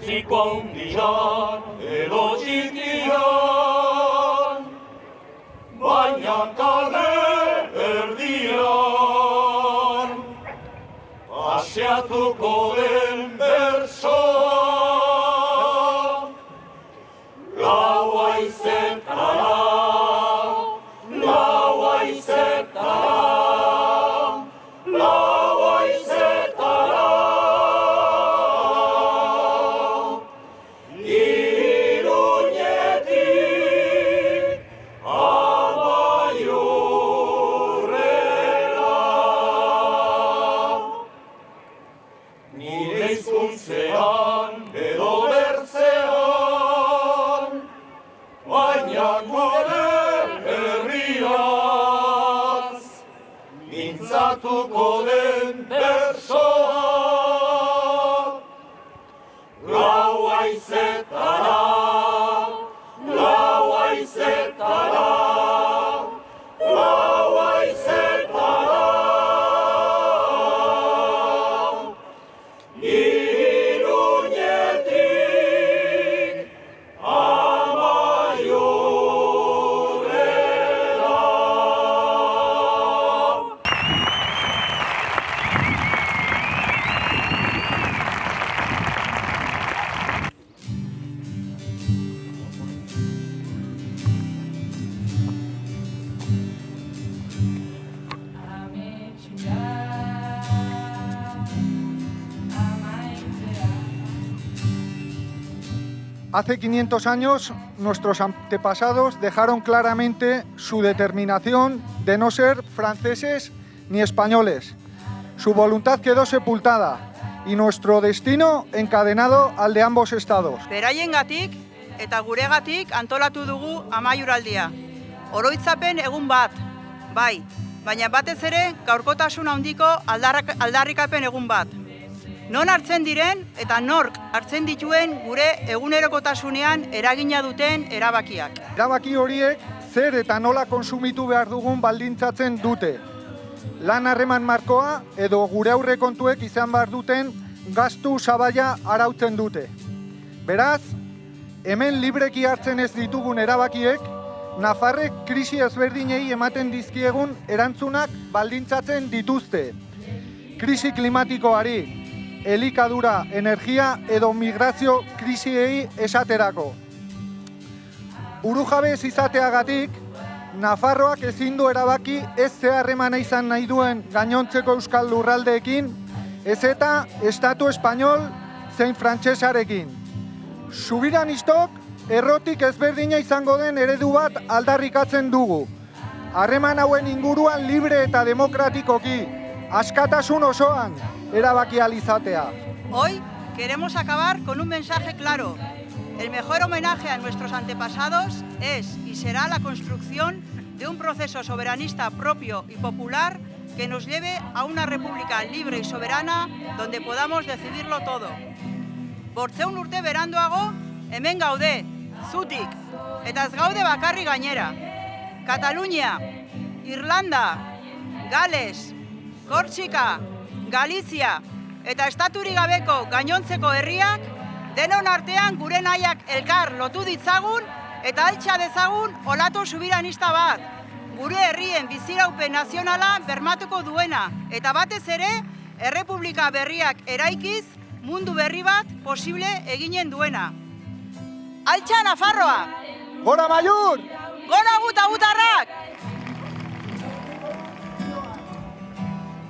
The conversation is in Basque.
Zortziko handian edo txikian, baina kale erdian, paseatuko den bersoa, gaua izetara, mintzatuko den bersoa. Hace 500 años nuestros antepasados dejaron claramente su determinación de no ser franceses ni españoles. Su voluntad quedó sepultada y nuestro destino encadenado al de ambos estados. Beraiengatik eta guregatik antolatu dugu amaiuraldia. Oroitzapen egun bat, bai, baina batez ere gaurkotasun handiko aldarrikapen egun bat. Non hartzen diren eta nork hartzen dituen gure egunerokotasunean eragina duten erabakiak. Erabaki horiek zer eta nola konsumitu behar dugun baldintzatzen dute. Lan harreman markoa edo gure aurrekontuek izan behar duten gastu sabaia arautzen dute. Beraz, hemen libreki hartzen ez ditugun erabakiek, Nafarrek krisi ezberdinei ematen dizkiegun erantzunak baldintzatzen dituzte. Krisi klimatikoari, elikadura, energia edo migrazio krisiei esaterako. Burujabez izateagatik, Nafarroak ezin du erabaki ez ze harremana izan nahi duen gainontzeko euskal lurraldeekin, ez eta estatu espainol zein frantsesarekin. Subiranistok errotik ezberdina izango den eredu bat aldarrikatzen dugu. Harreman hauen inguruan libre eta demokratikoki, askatasun osoan erabaki ahal izatea. Hoy queremos acabar con un mensaje claro. El mejor homenaje a nuestros antepasados es y será la construcción de un proceso soberanista propio y popular que nos lleve a una república libre y soberana donde podamos decidirlo todo. Bortzeun urte beranduago, hemen gaude, zutik, eta ez gaude bakarri gainera. Irlanda, Gales, Kortxika, Galizia eta estaturi gabeko gainontzeko herriak denon artean gure nahiak elkar lotu ditzagun eta altxa dezagun olatu subiranista bat. Gure herrien biziraupen nazionala bermatuko duena eta batez ere errepublika berriak eraikiz mundu berri bat posible eginen duena. Altxa Nafarroa! Gora Maiur! Gora guta gutarrak!